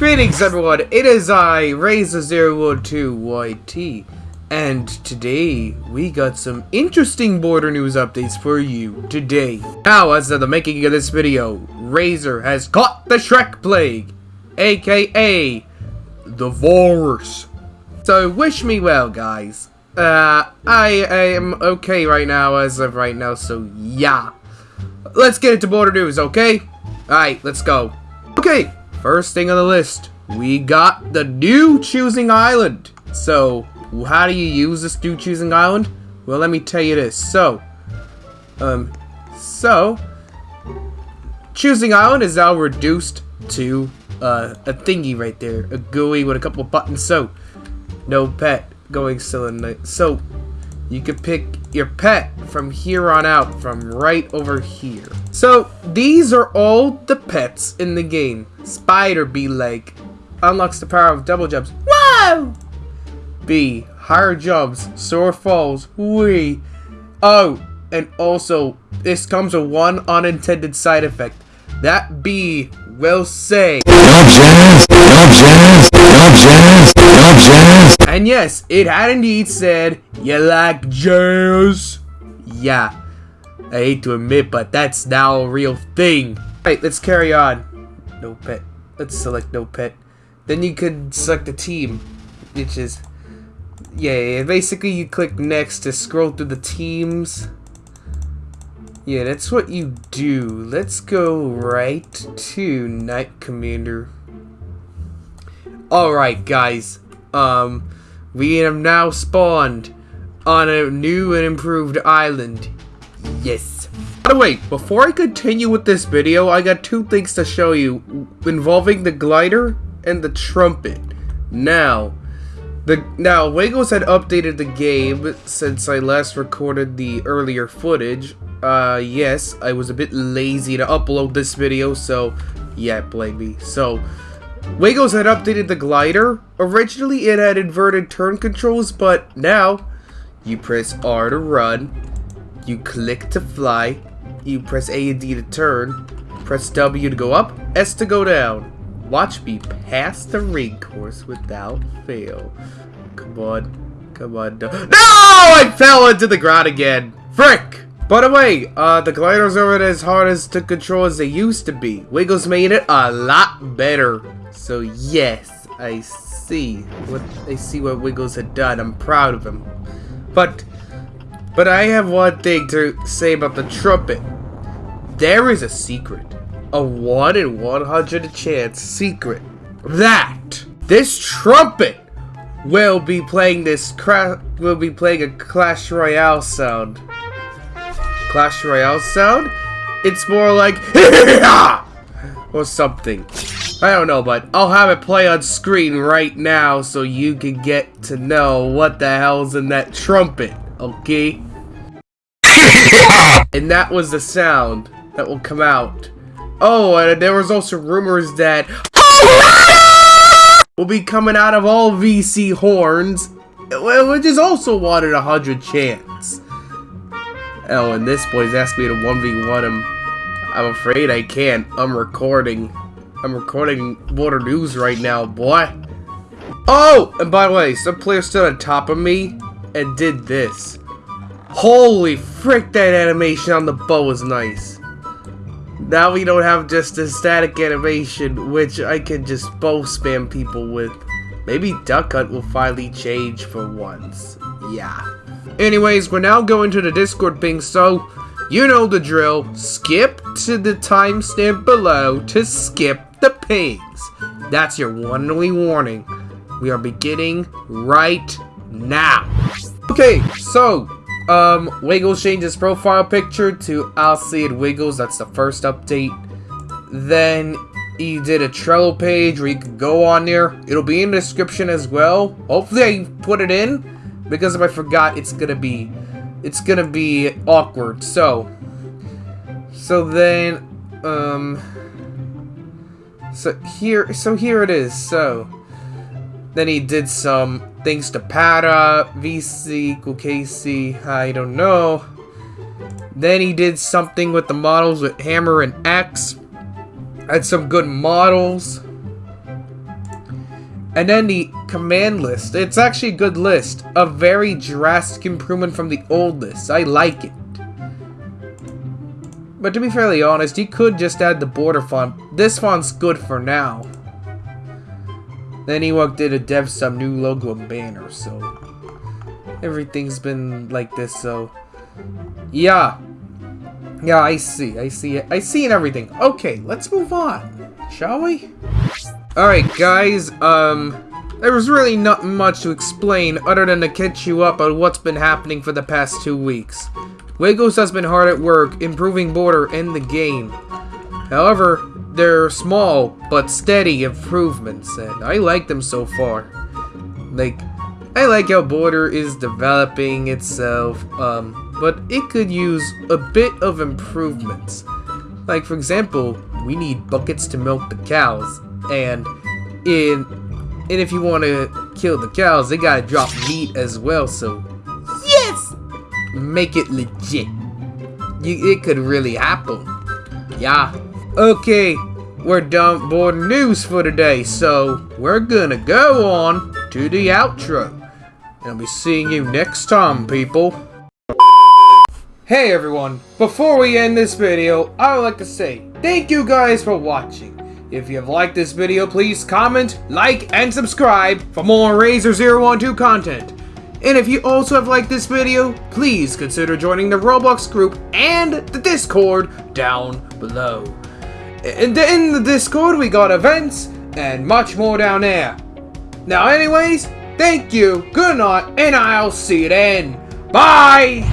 Greetings everyone, it is I, Razor012YT, and today we got some interesting border news updates for you today. Now, as of the making of this video, Razor has caught the Shrek Plague, aka the virus. So wish me well, guys. Uh, I, am okay right now as of right now, so yeah. Let's get into border news, okay? Alright, let's go. Okay, First thing on the list, we got the new Choosing Island. So, how do you use this new Choosing Island? Well, let me tell you this. So, um, so, Choosing Island is now reduced to uh, a thingy right there. A GUI with a couple buttons. So, no pet going still So, you can pick your pet from here on out, from right over here. So, these are all the pets in the game. Spider B leg unlocks the power of double jumps. Whoa! B, higher jumps, sore falls, wee. Oh, and also, this comes with one unintended side effect. That B will say, and yes, it had indeed said, you like jazz? Yeah, I hate to admit, but that's now a real thing. Alright, let's carry on. No pet. Let's select no pet. Then you could select a team, which is, yeah, yeah, basically you click next to scroll through the teams. Yeah, that's what you do. Let's go right to Night Commander. Alright, guys. Um, we have now spawned on a new and improved island. Yes. By the way, before I continue with this video, I got two things to show you involving the glider and the trumpet. Now, the now Wiggles had updated the game since I last recorded the earlier footage. Uh, yes, I was a bit lazy to upload this video, so yeah, blame me. So, Wiggles had updated the glider. Originally, it had inverted turn controls, but now you press R to run, you click to fly, you press A and D to turn, press W to go up, S to go down. Watch me pass the ring course without fail. Come on. Come on. No! no! I fell into the ground again. Frick! By the way, uh, the gliders aren't as hard as to control as they used to be. Wiggles made it a lot better. So yes, I see what I see what Wiggles had done. I'm proud of him. But but I have one thing to say about the trumpet. There is a secret. A 1 in 100 chance secret. That this trumpet will be playing this cra will be playing a Clash Royale sound. Clash Royale sound? It's more like or something. I don't know, but I'll have it play on screen right now so you can get to know what the hell's in that trumpet, okay? and that was the sound that will come out. Oh, and there was also rumors that will be coming out of all VC horns, which is also one in a hundred chance. Oh, and this boy's asked me to 1v1 him. I'm afraid I can't. I'm recording. I'm recording Border News right now, boy. Oh! And by the way, some player stood on top of me and did this. Holy frick, that animation on the bow was nice. Now we don't have just a static animation, which I can just bow spam people with. Maybe Duck Hunt will finally change for once. Yeah. Anyways, we're now going to the Discord ping, so you know the drill. Skip to the timestamp below to skip the pigs. That's your one only warning. We are beginning right now. Okay, so, um, Wiggles changed his profile picture to it Wiggles. That's the first update. Then he did a Trello page where you can go on there. It'll be in the description as well. Hopefully I put it in because if I forgot, it's gonna be, it's gonna be awkward. So, so then, um, so here, so here it is. So then he did some things to Para, VC equal KC, I don't know. Then he did something with the models with Hammer and X. Had some good models. And then the command list. It's actually a good list. A very drastic improvement from the old list. I like it. But to be fairly honest, you could just add the border font. This font's good for now. Then he worked did a dev some new logo and banner, so everything's been like this, so yeah. Yeah, I see, I see it. I see and everything. Okay, let's move on, shall we? Alright, guys, um, there was really not much to explain other than to catch you up on what's been happening for the past two weeks. Wiggles has been hard at work improving border in the game. However, they're small but steady improvements, and I like them so far. Like, I like how border is developing itself, um, but it could use a bit of improvements. Like, for example, we need buckets to milk the cows, and in and if you want to kill the cows, they gotta drop meat as well, so yes! Make it legit. You, it could really happen. Yeah. Okay, we're done board news for today, so we're gonna go on to the outro. And I'll be seeing you next time, people. Hey everyone, before we end this video, I would like to say thank you guys for watching. If you have liked this video, please comment, like, and subscribe for more Razor 012 content. And if you also have liked this video, please consider joining the Roblox group and the Discord down below. In the Discord, we got events and much more down there. Now anyways, thank you, good night, and I'll see you then. Bye!